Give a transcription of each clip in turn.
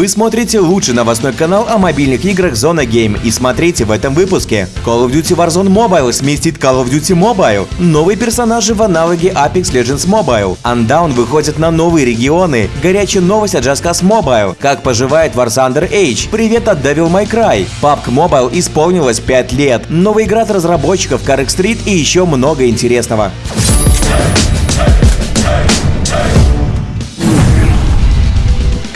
Вы смотрите лучший новостной канал о мобильных играх Зона Game и смотрите в этом выпуске. Call of Duty Warzone Mobile сместит Call of Duty Mobile. Новые персонажи в аналоге Apex Legends Mobile. Undown выходит на новые регионы. Горячая новость от Just Mobile. Как поживает War Thunder Age. Привет от Devil May Cry. PUBG Mobile исполнилось 5 лет. Новая игра от разработчиков Carrick Street и еще много интересного.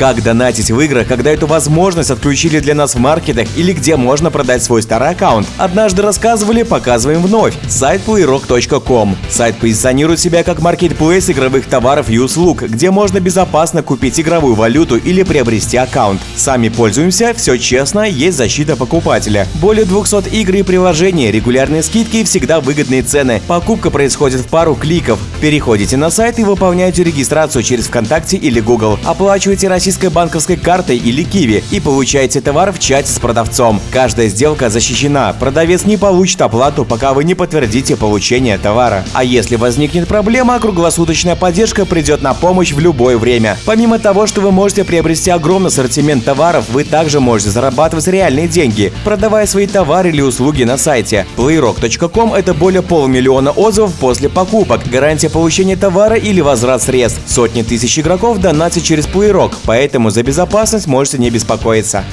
Как донатить в играх, когда эту возможность отключили для нас в маркетах или где можно продать свой старый аккаунт? Однажды рассказывали, показываем вновь. Сайт playrock.com. Сайт позиционирует себя как маркетплейс игровых товаров и услуг, где можно безопасно купить игровую валюту или приобрести аккаунт. Сами пользуемся, все честно, есть защита покупателя. Более 200 игр и приложений, регулярные скидки и всегда выгодные цены. Покупка происходит в пару кликов. Переходите на сайт и выполняете регистрацию через ВКонтакте или Google. Оплачивайте российской банковской картой или Киви и получаете товар в чате с продавцом. Каждая сделка защищена. Продавец не получит оплату, пока вы не подтвердите получение товара. А если возникнет проблема, круглосуточная поддержка придет на помощь в любое время. Помимо того, что вы можете приобрести огромный ассортимент товаров, вы также можете зарабатывать реальные деньги, продавая свои товары или услуги на сайте. Playrock.com – это более полумиллиона отзывов после покупок, гарантия получения товара или возврат средств. Сотни тысяч игроков донатят через Playrock, поэтому за безопасность можете не беспокоиться.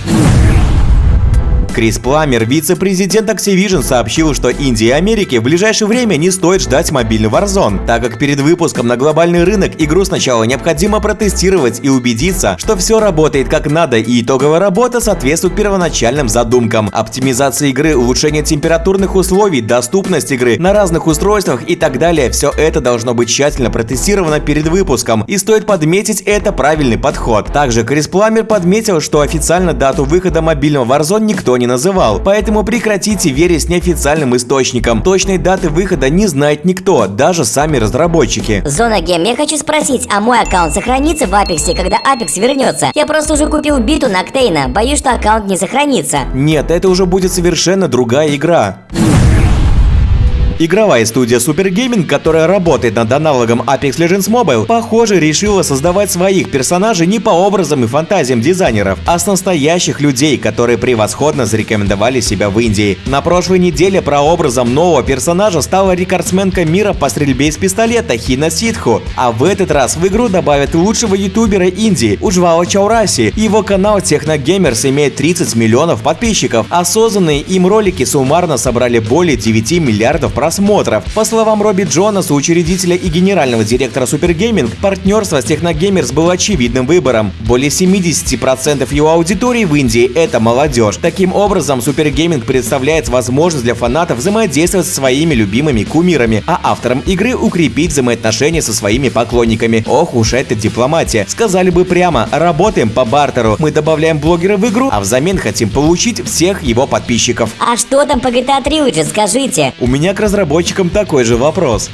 Крис Пламер, вице-президент Activision, сообщил, что Индии и Америке в ближайшее время не стоит ждать мобильный Warzone, так как перед выпуском на глобальный рынок игру сначала необходимо протестировать и убедиться, что все работает как надо и итоговая работа соответствует первоначальным задумкам. Оптимизация игры, улучшение температурных условий, доступность игры на разных устройствах и так далее – все это должно быть тщательно протестировано перед выпуском, и стоит подметить, это правильный подход. Также Крис Пламер подметил, что официально дату выхода мобильного Warzone никто не называл, поэтому прекратите верить неофициальным источникам. Точной даты выхода не знает никто, даже сами разработчики. Зона Гем, я хочу спросить, а мой аккаунт сохранится в Апексе, когда Апекс вернется? Я просто уже купил биту на Ктейна, боюсь, что аккаунт не сохранится. Нет, это уже будет совершенно другая игра. Игровая студия Super Gaming, которая работает над аналогом Apex Legends Mobile, похоже, решила создавать своих персонажей не по образам и фантазиям дизайнеров, а с настоящих людей, которые превосходно зарекомендовали себя в Индии. На прошлой неделе прообразом нового персонажа стала рекордсменка мира по стрельбе из пистолета Хина Ситху, а в этот раз в игру добавят лучшего ютубера Индии Уджвала Чаураси. Его канал Техногеймерс имеет 30 миллионов подписчиков, а созданные им ролики суммарно собрали более 9 миллиардов просмотров просмотров. По словам Робби Джонаса, учредителя и генерального директора Gaming, партнерство с Technogamers было очевидным выбором. Более 70% его аудитории в Индии – это молодежь. Таким образом, Gaming представляет возможность для фанатов взаимодействовать со своими любимыми кумирами, а авторам игры укрепить взаимоотношения со своими поклонниками. Ох уж это дипломатия. Сказали бы прямо, работаем по бартеру. Мы добавляем блогера в игру, а взамен хотим получить всех его подписчиков. А что там по GTA Trilogy, скажите? У меня к разработчикам разработчикам такой же вопрос.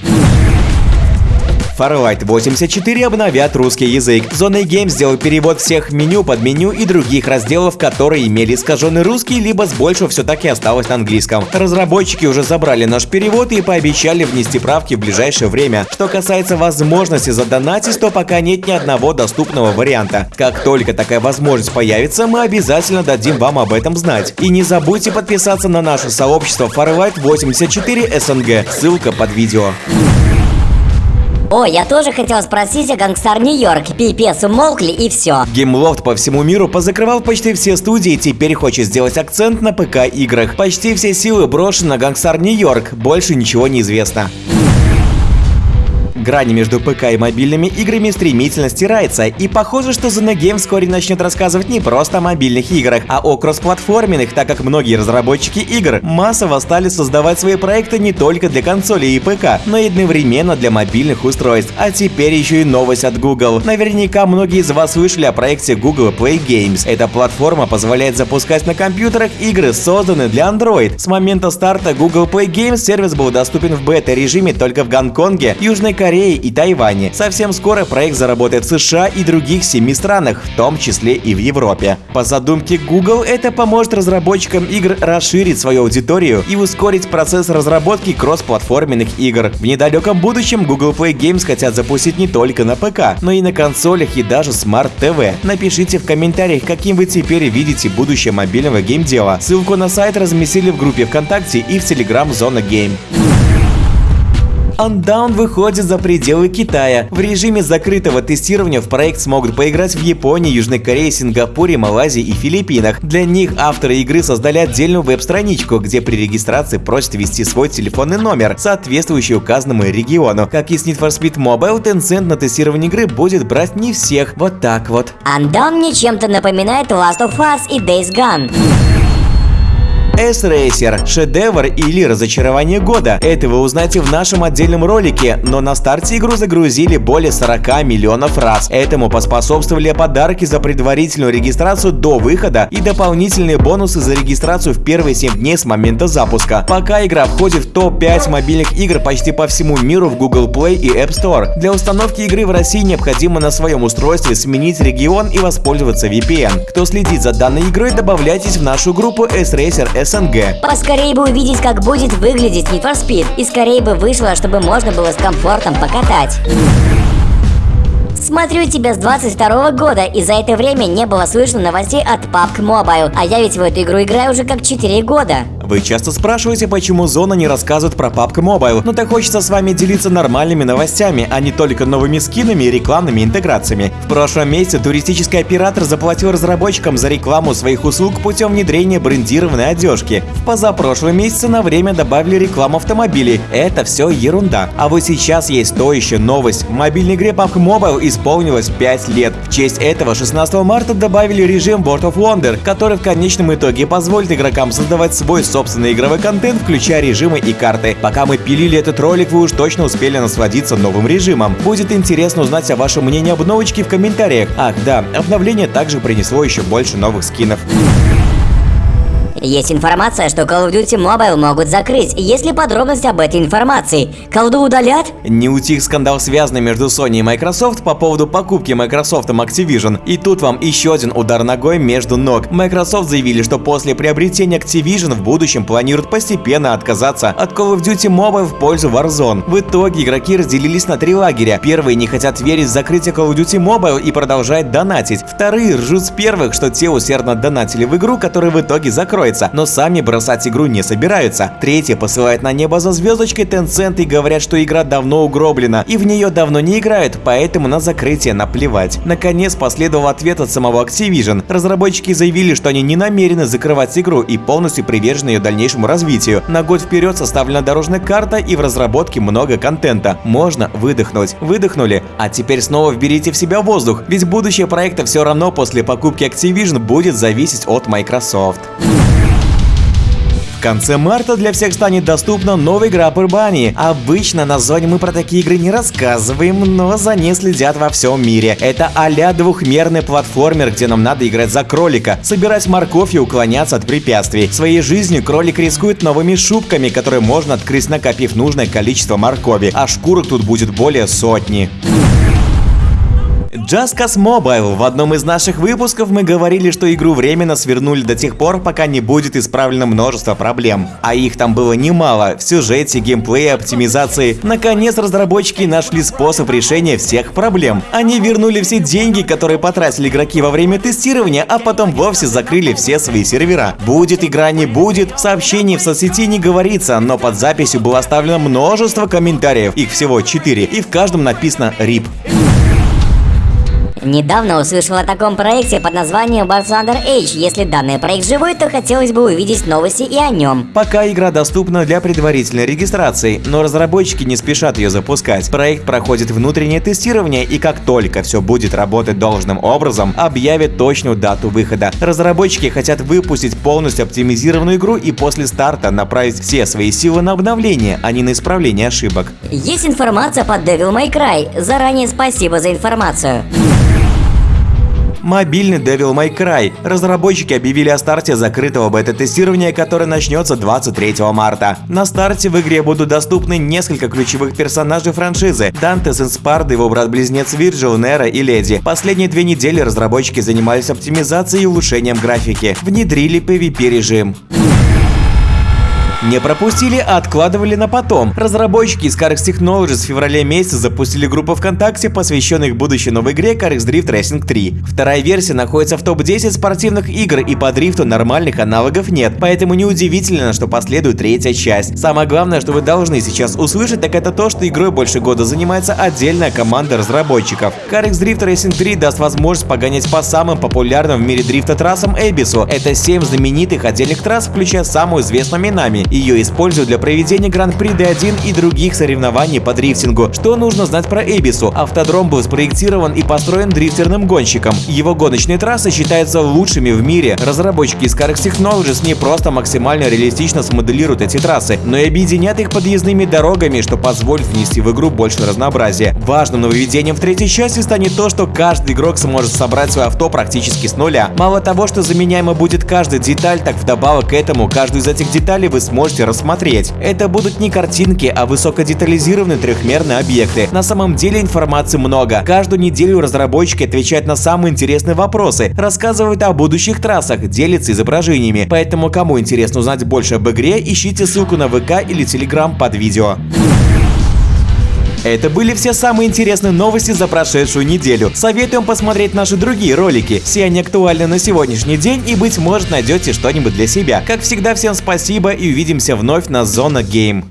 Farlight 84 обновят русский язык. Зона Game сделал перевод всех меню, под меню и других разделов, которые имели искаженный русский, либо с большего все-таки осталось на английском. Разработчики уже забрали наш перевод и пообещали внести правки в ближайшее время. Что касается возможности задонатить, то пока нет ни одного доступного варианта. Как только такая возможность появится, мы обязательно дадим вам об этом знать. И не забудьте подписаться на наше сообщество Farlight 84 SNG, ссылка под видео. О, я тоже хотел спросить о Gangstar New York. Пипец, умолкли и все. Gameloft по всему миру позакрывал почти все студии и теперь хочет сделать акцент на ПК-играх. Почти все силы брошены на Gangstar New York, больше ничего не известно. Грань между ПК и мобильными играми стремительно стирается, и похоже, что The Game вскоре начнет рассказывать не просто о мобильных играх, а о кроссплатформенных, так как многие разработчики игр массово стали создавать свои проекты не только для консолей и ПК, но и одновременно для мобильных устройств. А теперь еще и новость от Google. Наверняка многие из вас слышали о проекте Google Play Games. Эта платформа позволяет запускать на компьютерах игры, созданные для Android. С момента старта Google Play Games сервис был доступен в бета-режиме только в Гонконге, Южной Корее Корее и Тайване. Совсем скоро проект заработает в США и других семи странах, в том числе и в Европе. По задумке Google, это поможет разработчикам игр расширить свою аудиторию и ускорить процесс разработки кроссплатформенных игр. В недалеком будущем Google Play Games хотят запустить не только на ПК, но и на консолях и даже Smart TV. Напишите в комментариях, каким вы теперь видите будущее мобильного геймдела. Ссылку на сайт разместили в группе ВКонтакте и в Telegram Зона Game. Undown выходит за пределы Китая. В режиме закрытого тестирования в проект смогут поиграть в Японии, Южной Корее, Сингапуре, Малайзии и Филиппинах. Для них авторы игры создали отдельную веб-страничку, где при регистрации просят ввести свой телефонный номер, соответствующий указанному региону. Как и с Need for Speed Mobile, Tencent на тестирование игры будет брать не всех. Вот так вот. Undown мне чем-то напоминает Last of Us и Days Gone. S-Racer – шедевр или разочарование года. Это вы узнаете в нашем отдельном ролике, но на старте игру загрузили более 40 миллионов раз. Этому поспособствовали подарки за предварительную регистрацию до выхода и дополнительные бонусы за регистрацию в первые 7 дней с момента запуска. Пока игра входит в топ-5 мобильных игр почти по всему миру в Google Play и App Store. Для установки игры в России необходимо на своем устройстве сменить регион и воспользоваться VPN. Кто следит за данной игрой, добавляйтесь в нашу группу S-Racer СНГ. Поскорее бы увидеть, как будет выглядеть Need for Speed. И скорее бы вышло, чтобы можно было с комфортом покатать. Смотрю тебя с 22 года, и за это время не было слышно новостей от PUBG Mobile. А я ведь в эту игру играю уже как 4 года. Вы часто спрашиваете, почему Зона не рассказывает про PUBG Mobile, но так хочется с вами делиться нормальными новостями, а не только новыми скинами и рекламными интеграциями. В прошлом месяце туристический оператор заплатил разработчикам за рекламу своих услуг путем внедрения брендированной одежки. В позапрошлом месяце на время добавили рекламу автомобилей. Это все ерунда. А вот сейчас есть стоящая новость. В мобильной игре PUBG Mobile исполнилось 5 лет. В честь этого 16 марта добавили режим World of Wonder, который в конечном итоге позволит игрокам создавать свой собственный игровой контент, включая режимы и карты. Пока мы пилили этот ролик, вы уж точно успели насладиться новым режимом. Будет интересно узнать о вашем мнении об новочке в комментариях. Ах да, обновление также принесло еще больше новых скинов. Есть информация, что Call of Duty Mobile могут закрыть. Есть ли подробности об этой информации? Колду удалят? Не утих скандал, связанный между Sony и Microsoft по поводу покупки Microsoft Activision. И тут вам еще один удар ногой между ног. Microsoft заявили, что после приобретения Activision в будущем планируют постепенно отказаться от Call of Duty Mobile в пользу Warzone. В итоге игроки разделились на три лагеря. Первые не хотят верить в закрытие Call of Duty Mobile и продолжают донатить. Вторые ржут с первых, что те усердно донатили в игру, которая в итоге закроется закроется, но сами бросать игру не собираются. Третье посылает на небо за звездочкой Tencent и говорят, что игра давно угроблена, и в нее давно не играют, поэтому на закрытие наплевать. Наконец последовал ответ от самого Activision. Разработчики заявили, что они не намерены закрывать игру и полностью привержены ее дальнейшему развитию. На год вперед составлена дорожная карта и в разработке много контента. Можно выдохнуть. Выдохнули, а теперь снова вберите в себя воздух, ведь будущее проекта все равно после покупки Activision будет зависеть от Microsoft. В конце марта для всех станет доступна новая игра по Bunny. Обычно на зоне мы про такие игры не рассказываем, но за ней следят во всем мире. Это а-ля двухмерный платформер, где нам надо играть за кролика, собирать морковь и уклоняться от препятствий. Своей жизнью кролик рискует новыми шубками, которые можно открыть, накопив нужное количество моркови, а шкурок тут будет более сотни. Just Cause Mobile. В одном из наших выпусков мы говорили, что игру временно свернули до тех пор, пока не будет исправлено множество проблем. А их там было немало в сюжете, геймплее, оптимизации. Наконец разработчики нашли способ решения всех проблем. Они вернули все деньги, которые потратили игроки во время тестирования, а потом вовсе закрыли все свои сервера. Будет игра, не будет, в сообщении в соцсети не говорится, но под записью было оставлено множество комментариев, их всего 4, и в каждом написано RIP. Недавно услышал о таком проекте под названием Wars Under Age. Если данный проект живой, то хотелось бы увидеть новости и о нем. Пока игра доступна для предварительной регистрации, но разработчики не спешат ее запускать. Проект проходит внутреннее тестирование и как только все будет работать должным образом, объявят точную дату выхода. Разработчики хотят выпустить полностью оптимизированную игру и после старта направить все свои силы на обновление, а не на исправление ошибок. Есть информация по Devil May Cry. Заранее спасибо за информацию. Мобильный Devil May Cry. Разработчики объявили о старте закрытого бета-тестирования, которое начнется 23 марта. На старте в игре будут доступны несколько ключевых персонажей франшизы – Данте Сенспард, его брат-близнец Вирджил, Нера и Леди. Последние две недели разработчики занимались оптимизацией и улучшением графики. Внедрили PvP-режим. Не пропустили, а откладывали на потом. Разработчики из CarX Technologies в феврале месяце запустили группу ВКонтакте, посвященную будущей новой игре CarX Drift Racing 3. Вторая версия находится в топ-10 спортивных игр, и по дрифту нормальных аналогов нет, поэтому неудивительно, что последует третья часть. Самое главное, что вы должны сейчас услышать, так это то, что игрой больше года занимается отдельная команда разработчиков. CarX Drift Racing 3 даст возможность погонять по самым популярным в мире дрифта трассам Эбису. Это 7 знаменитых отдельных трасс, включая самую известную Минами. Ее используют для проведения Гран-при D1 и других соревнований по дрифтингу. Что нужно знать про Эбису? Автодром был спроектирован и построен дрифтерным гонщиком. Его гоночные трассы считаются лучшими в мире. Разработчики из CarX Technologies не просто максимально реалистично смоделируют эти трассы, но и объединят их подъездными дорогами, что позволит внести в игру больше разнообразия. Важным нововведением в третьей части станет то, что каждый игрок сможет собрать свое авто практически с нуля. Мало того, что заменяемо будет каждая деталь, так вдобавок к этому каждую из этих деталей вы сможете сможете рассмотреть. Это будут не картинки, а высокодетализированные трехмерные объекты. На самом деле информации много. Каждую неделю разработчики отвечают на самые интересные вопросы, рассказывают о будущих трассах, делятся изображениями. Поэтому кому интересно узнать больше об игре, ищите ссылку на ВК или Телеграм под видео. Это были все самые интересные новости за прошедшую неделю. Советуем посмотреть наши другие ролики. Все они актуальны на сегодняшний день и, быть может, найдете что-нибудь для себя. Как всегда, всем спасибо и увидимся вновь на Зона Гейм.